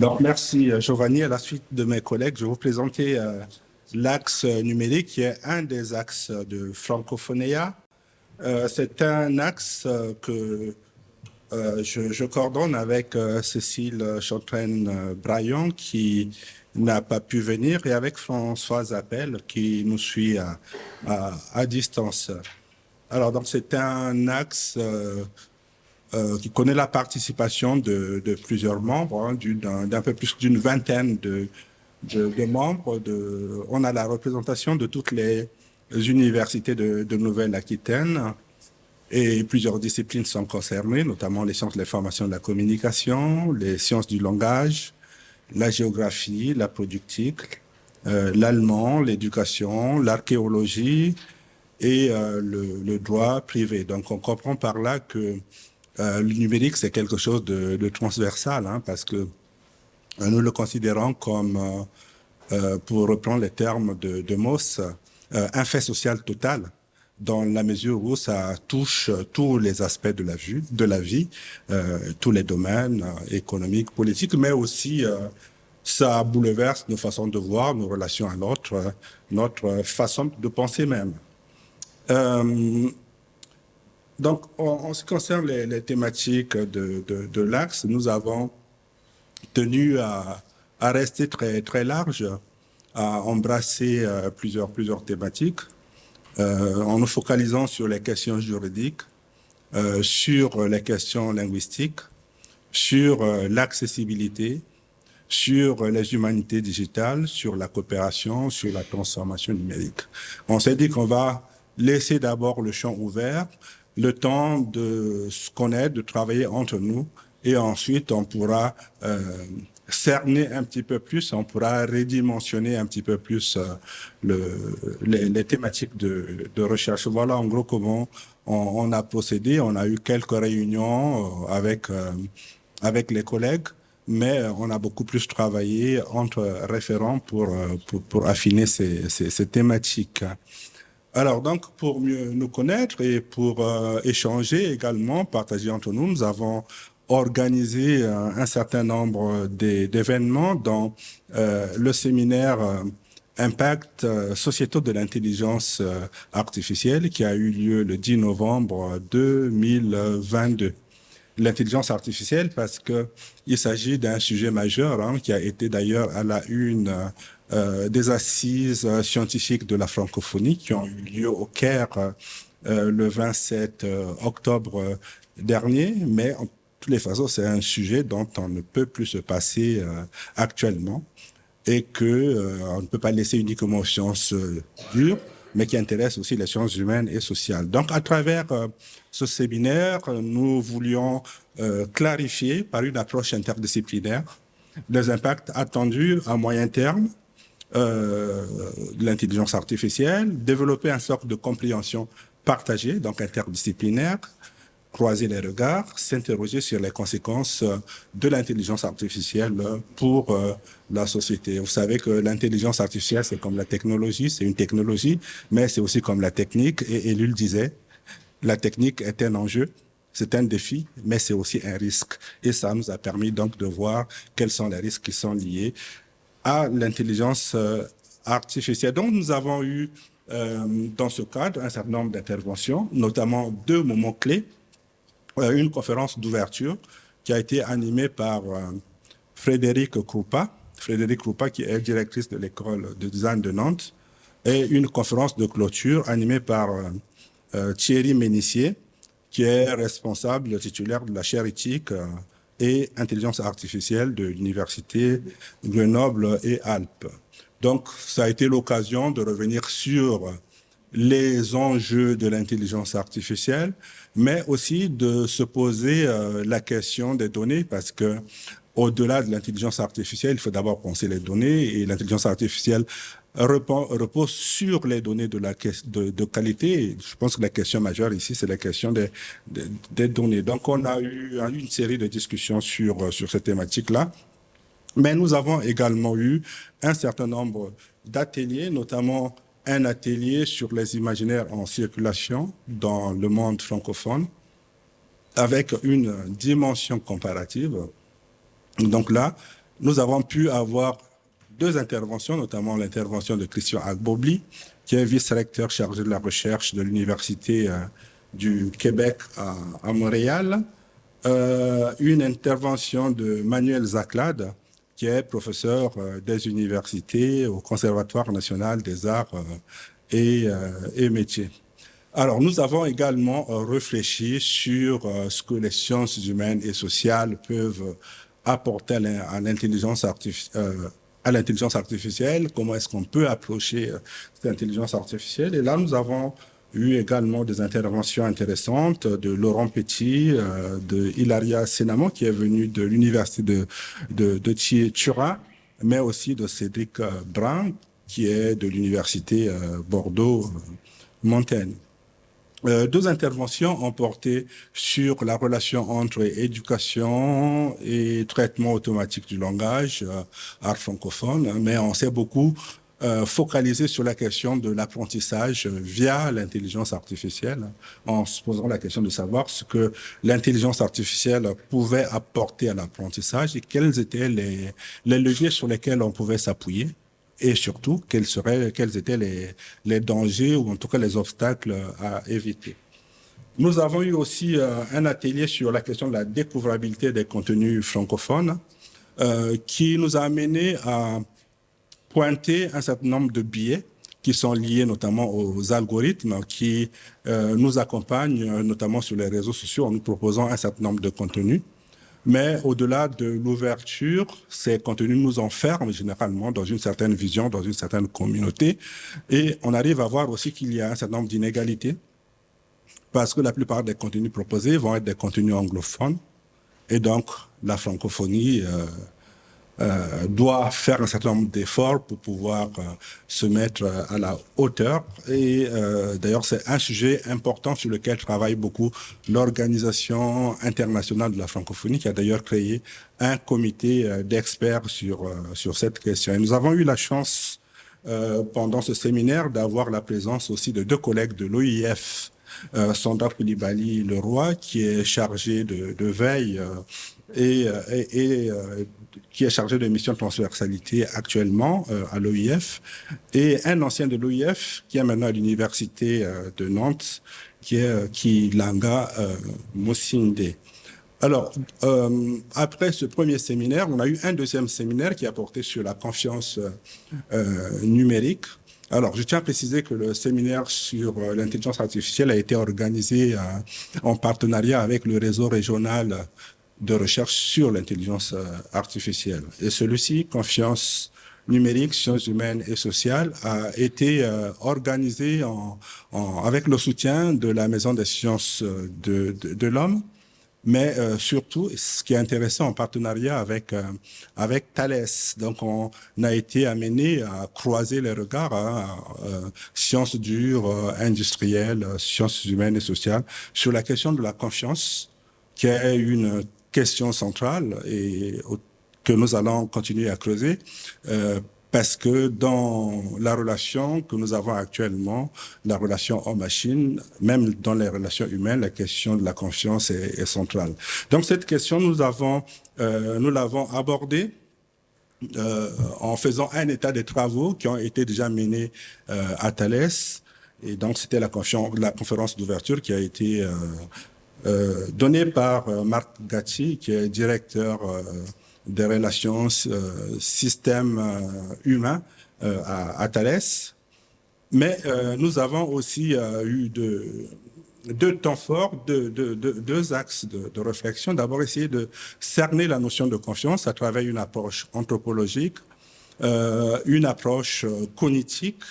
Donc, merci Giovanni. À la suite de mes collègues, je vais vous présenter euh, l'axe numérique qui est un des axes de Francophonia. Euh, C'est un axe euh, que euh, je, coordonne avec euh, Cécile Chantraine-Braillon qui n'a pas pu venir et avec Françoise Appel qui nous suit à, distance. Alors, donc, c'est un axe euh, euh, qui connaît la participation de, de plusieurs membres, hein, d'un peu plus d'une vingtaine de, de, de, membres. De, on a la représentation de toutes les universités de, de Nouvelle-Aquitaine et plusieurs disciplines sont concernées, notamment les sciences de l'information de la communication, les sciences du langage, la géographie, la productique, euh, l'allemand, l'éducation, l'archéologie et euh, le, le, droit privé. Donc on comprend par là que euh, le numérique, c'est quelque chose de, transversal, hein, parce que euh, nous le considérons comme, euh, pour reprendre les termes de, de Moss, un fait social total dans la mesure où ça touche tous les aspects de la vie, de la vie tous les domaines économiques, politiques, mais aussi ça bouleverse nos façons de voir, nos relations à l'autre, notre façon de penser même. Donc, en, en, ce qui concerne les, les thématiques de, de, de l'axe, nous avons tenu à, à, rester très, très large, à embrasser euh, plusieurs, plusieurs thématiques, euh, en nous focalisant sur les questions juridiques, euh, sur les questions linguistiques, sur euh, l'accessibilité, sur les humanités digitales, sur la coopération, sur la transformation numérique. On s'est dit qu'on va laisser d'abord le champ ouvert le temps de se connaître, de travailler entre nous, et ensuite on pourra euh, cerner un petit peu plus, on pourra redimensionner un petit peu plus euh, le, les, les, thématiques de, de, recherche. Voilà en gros comment on, on, a procédé. On a eu quelques réunions euh, avec, euh, avec les collègues, mais on a beaucoup plus travaillé entre référents pour, euh, pour, pour affiner ces, ces, ces thématiques. Alors donc, pour mieux nous connaître et pour euh, échanger également, partager entre nous, nous avons organisé euh, un certain nombre d'événements dans euh, le séminaire Impact sociétaux de l'intelligence artificielle qui a eu lieu le 10 novembre 2022 l'intelligence artificielle parce que il s'agit d'un sujet majeur hein, qui a été d'ailleurs à la une des assises euh, scientifiques de la francophonie qui ont eu lieu au Caire euh, le 27 octobre dernier, mais en toutes les façons, c'est un sujet dont on ne peut plus se passer actuellement et que on ne peut pas laisser uniquement aux sciences dures, mais qui intéresse aussi les sciences humaines et sociales. Donc, à travers ce séminaire, nous voulions clarifier par une approche interdisciplinaire les impacts attendus à moyen terme euh, l'intelligence artificielle, développer un sorte de compréhension partagée, donc interdisciplinaire, croiser les regards, s'interroger sur les conséquences de l'intelligence artificielle pour euh, la société. Vous savez que l'intelligence artificielle, c'est comme la technologie, c'est une technologie, mais c'est aussi comme la technique. Et Elul disait, la technique est un enjeu, c'est un défi, mais c'est aussi un risque. Et ça nous a permis donc de voir quels sont les risques qui sont liés à l'intelligence euh, artificielle. Donc, nous avons eu euh, dans ce cadre un certain nombre d'interventions, notamment deux moments clés. Euh, une conférence d'ouverture qui a été animée par Frédéric Kroupa, Frédéric Kroupa qui est directrice de l'école de design de Nantes, et une conférence de clôture animée par Thierry Ménissier, qui est responsable titulaire de la chaire éthique et intelligence artificielle de l'université Grenoble et Alpes. Donc, ça a été l'occasion de revenir sur les enjeux de l'intelligence artificielle, mais aussi de se poser euh, la question des données, parce que au-delà de l'intelligence artificielle, il faut d'abord penser les données, et l'intelligence artificielle repose sur les données de, la, de, de, qualité. Je pense que la question majeure ici, c'est la question des, des, des, données. Donc, on a eu une série de discussions sur, sur cette thématique-là. Mais nous avons également eu un certain nombre d'ateliers, notamment un atelier sur les imaginaires en circulation dans le monde francophone, avec une dimension comparative. Donc là, nous avons pu avoir deux interventions, notamment l'intervention de Christian Agbobli, qui est vice-recteur chargé de la recherche de l'Université euh, du Québec à, Montréal, euh, une intervention de Manuel Zaclade, qui est professeur euh, des universités au Conservatoire national des arts et, et métiers. Alors, nous avons également réfléchi sur ce que les sciences humaines et sociales peuvent apporter à l'intelligence artificielle, à l'intelligence artificielle, comment est-ce qu'on peut approcher cette intelligence artificielle. Et là, nous avons eu également des interventions intéressantes de Laurent Petit, euh, de Hilaria Senamo, qui est venu de l'université de, de, de Turin, mais aussi de Cédric euh, Brun, qui est de l'université euh, Bordeaux-Montaigne. Euh, deux interventions ont porté sur la relation entre éducation et traitement automatique du langage, euh, art francophone, mais on s'est beaucoup euh, focalisé sur la question de l'apprentissage via l'intelligence artificielle, en se posant la question de savoir ce que l'intelligence artificielle pouvait apporter à l'apprentissage et quels étaient les, les leviers sur lesquels on pouvait s'appuyer et surtout quels seraient, quels étaient les, les dangers ou en tout cas les obstacles à éviter. Nous avons eu aussi euh, un atelier sur la question de la découvrabilité des contenus francophones euh, qui nous a amené à pointer un certain nombre de biais qui sont liés notamment aux algorithmes qui euh, nous accompagnent notamment sur les réseaux sociaux en nous proposant un certain nombre de contenus. Mais au-delà de l'ouverture, ces contenus nous enferment généralement dans une certaine vision, dans une certaine communauté. Et on arrive à voir aussi qu'il y a un certain nombre d'inégalités parce que la plupart des contenus proposés vont être des contenus anglophones. Et donc, la francophonie euh, euh, doit faire un certain nombre d'efforts pour pouvoir euh, se mettre euh, à la hauteur. Et d'ailleurs, c'est un sujet important sur lequel travaille beaucoup l'Organisation internationale de la francophonie, qui a d'ailleurs créé un comité d'experts sur, sur cette question. Et nous avons eu la chance, pendant ce séminaire, d'avoir la présence aussi de deux collègues de l'OIF, euh, Sandra Koulibaly Leroy, qui est chargé de, de veille et, et, qui est chargé de mission transversalité actuellement euh, à l'OIF, et un ancien de l'OIF qui est maintenant à l'université euh, de Nantes, qui est euh, qui Langa Mosinde. Alors, après ce premier séminaire, on a eu un deuxième séminaire qui a porté sur la confiance numérique. Alors, je tiens à préciser que le séminaire sur l'intelligence artificielle a été organisé en partenariat avec le réseau régional de recherche sur l'intelligence euh, artificielle. Et celui-ci, confiance numérique, sciences humaines et sociales, a été euh, organisé en, en, avec le soutien de la Maison des sciences euh, de, de, de l'homme, mais euh, surtout, ce qui est intéressant, en partenariat avec euh, avec Thales. Donc, on a été amené à croiser les regards, hein, euh, sciences dures, industrielles, sciences humaines et sociales, sur la question de la confiance, qui est une question centrale et que nous allons continuer à creuser euh, parce que dans la relation que nous avons actuellement, la relation homme-machine, même dans les relations humaines, la question de la confiance est, centrale. Donc cette question, nous avons, euh, nous l'avons abordée euh, en faisant un état des travaux qui ont été déjà menés euh, à Thalès. Et donc c'était la, la conférence d'ouverture qui a été euh, euh, donné par euh, Marc Gatti, qui est directeur euh, des relations système humain à, à, Thales. Mais nous avons aussi eu de, deux temps forts, deux, deux, deux axes de, de réflexion. D'abord, essayer de cerner la notion de confiance à travers une approche anthropologique, euh, une approche cognitique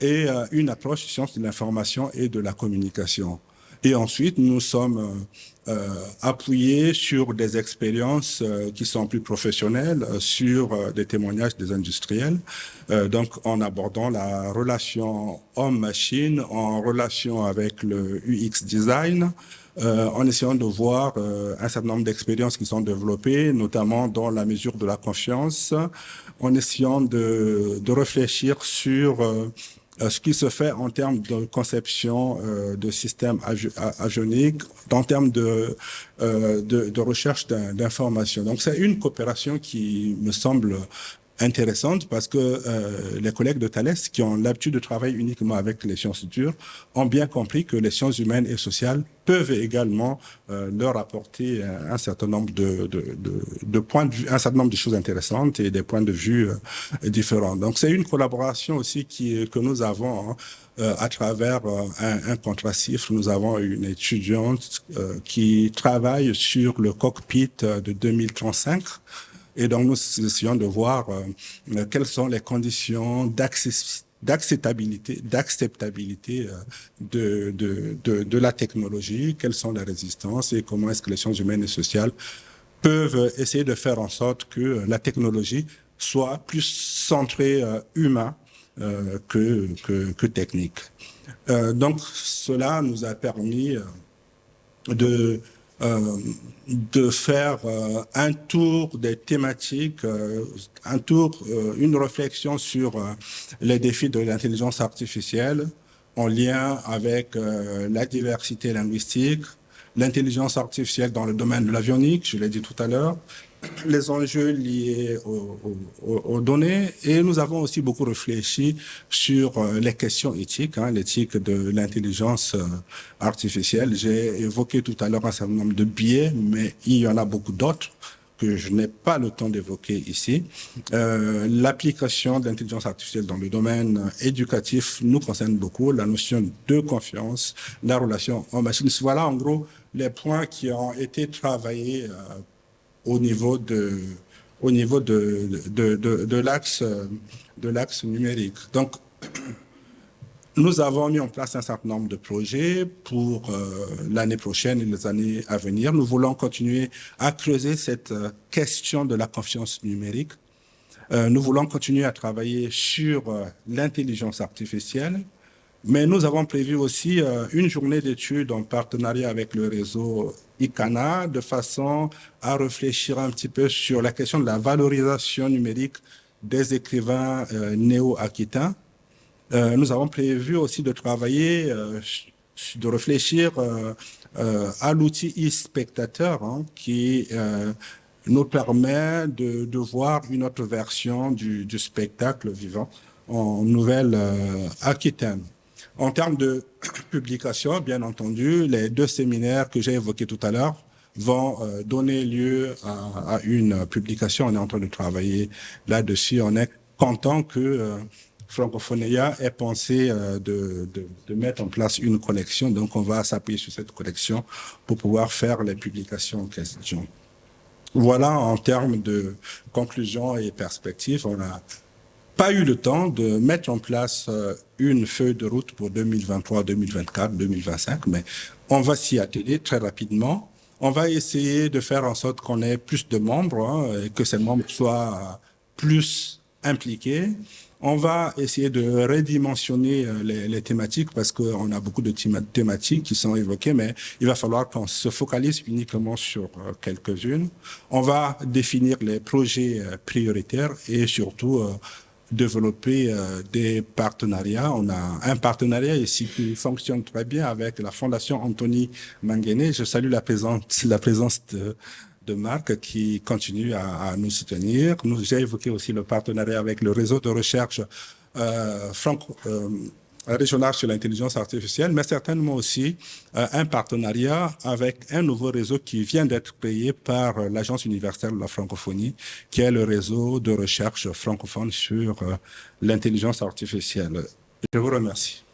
et euh, une approche science de l'information et de la communication. Et ensuite, nous sommes euh, euh, appuyés sur des expériences euh, qui sont plus professionnelles, euh, sur euh, des témoignages des industriels, donc en abordant la relation homme-machine, en relation avec le UX design, en essayant de voir un certain nombre d'expériences qui sont développées, notamment dans la mesure de la confiance, en essayant de, de réfléchir sur ce qui se fait en termes de conception de systèmes avioniques, en termes de, de, de recherche d'informations. Donc c'est une coopération qui me semble intéressante parce que euh, les collègues de Thales qui ont l'habitude de travailler uniquement avec les sciences dures ont bien compris que les sciences humaines et sociales peuvent également euh, leur apporter un, certain nombre de, de, de, points de vue, un certain nombre de choses intéressantes et des points de vue euh, différents. Donc c'est une collaboration aussi qui, que nous avons hein, euh, à travers euh, un, un contracif. Nous avons une étudiante qui travaille sur le cockpit de 2035 et donc, nous essayons de voir euh, quelles sont les conditions d'acceptabilité d'acceptabilité euh, de, la technologie, quelles sont les résistances et comment est-ce que les sciences humaines et sociales peuvent essayer de faire en sorte que la technologie soit plus centrée euh, humain euh, que, que, que, technique. Euh, donc cela nous a permis de euh, de faire euh, un tour des thématiques, euh, un tour, une réflexion sur les défis de l'intelligence artificielle en lien avec la diversité linguistique, l'intelligence artificielle dans le domaine de l'avionique, je l'ai dit tout à l'heure, les enjeux liés aux, données et nous avons aussi beaucoup réfléchi sur euh, les questions éthiques, hein, l'éthique de l'intelligence euh, artificielle. J'ai évoqué tout à l'heure un certain nombre de biais, mais il y en a beaucoup d'autres que je n'ai pas le temps d'évoquer ici. Euh, L'application de l'intelligence artificielle dans le domaine éducatif nous concerne beaucoup, la notion de confiance, la relation en machine. Voilà en gros les points qui ont été travaillés euh, au niveau niveau de, l'axe numérique. Donc, nous avons mis en place un certain nombre de projets pour euh, l'année prochaine et les années à venir. Nous voulons continuer à creuser cette euh, question de la confiance numérique. Euh, nous voulons continuer à travailler sur euh, l'intelligence artificielle, mais nous avons prévu aussi euh, une journée d'études en partenariat avec le réseau ICANA de façon à réfléchir un petit peu sur la question de la valorisation numérique des écrivains euh, néo-aquitains. Euh, nous avons prévu aussi de travailler, de réfléchir à l'outil e-spectateur hein, qui nous permet de, voir une autre version du spectacle vivant en Nouvelle-Aquitaine. En termes de publication, bien entendu, les deux séminaires que j'ai évoqués tout à l'heure vont euh, donner lieu à, à, une publication. On est en train de travailler là-dessus. On est content que euh, Francophonia ait pensé euh, de, de, de, mettre en place une collection. Donc, on va s'appuyer sur cette collection pour pouvoir faire les publications en question. Voilà en termes de conclusion et perspective. On a pas eu le temps de mettre en place euh, une feuille de route pour 2023, 2024, 2025, mais on va s'y atteler très rapidement. On va essayer de faire en sorte qu'on ait plus de membres hein, et que ces membres soient plus impliqués. On va essayer de redimensionner euh, les, les thématiques parce qu'on a beaucoup de thématiques qui sont évoquées, mais il va falloir qu'on se focalise uniquement sur euh, quelques-unes. On va définir les projets prioritaires et surtout développer euh, des partenariats. On a un partenariat ici qui fonctionne très bien avec la Fondation Anthony Manguené. Je salue la présence, la présence de, de Marc qui continue à, à nous soutenir. Nous, j'ai évoqué aussi le partenariat avec le réseau de recherche euh, franco, euh, régional sur l'intelligence artificielle, mais certainement aussi euh, un partenariat avec un nouveau réseau qui vient d'être créé par euh, l'Agence universelle de la francophonie, qui est le réseau de recherche francophone sur euh, l'intelligence artificielle. Je vous remercie.